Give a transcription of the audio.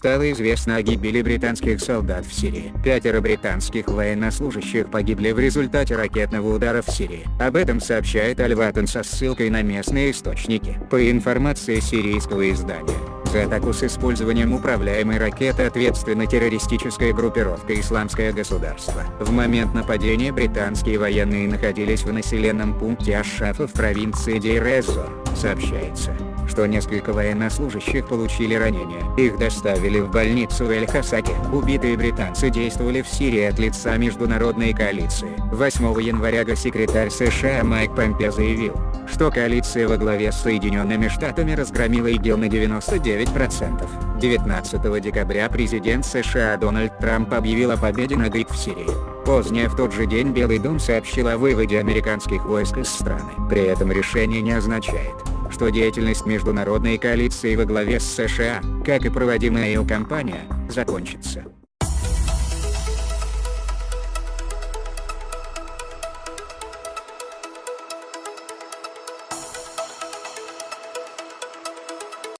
стало известно о гибели британских солдат в Сирии. Пятеро британских военнослужащих погибли в результате ракетного удара в Сирии. Об этом сообщает Альватон со ссылкой на местные источники. По информации сирийского издания, за атаку с использованием управляемой ракеты ответственна террористическая группировка «Исламское государство». В момент нападения британские военные находились в населенном пункте Ашафа в провинции Дейр-эз-Зор. Сообщается, что несколько военнослужащих получили ранения. Их доставили в больницу в Эль-Хасаке. Убитые британцы действовали в Сирии от лица международной коалиции. 8 января госсекретарь США Майк Помпе заявил, что коалиция во главе с Соединенными Штатами разгромила ИГИЛ на 99%. 19 декабря президент США Дональд Трамп объявил о победе над ИГ в Сирии. Позднее в тот же день Белый дом сообщил о выводе американских войск из страны. При этом решение не означает, что деятельность международной коалиции во главе с США, как и проводимая ее кампания, закончится.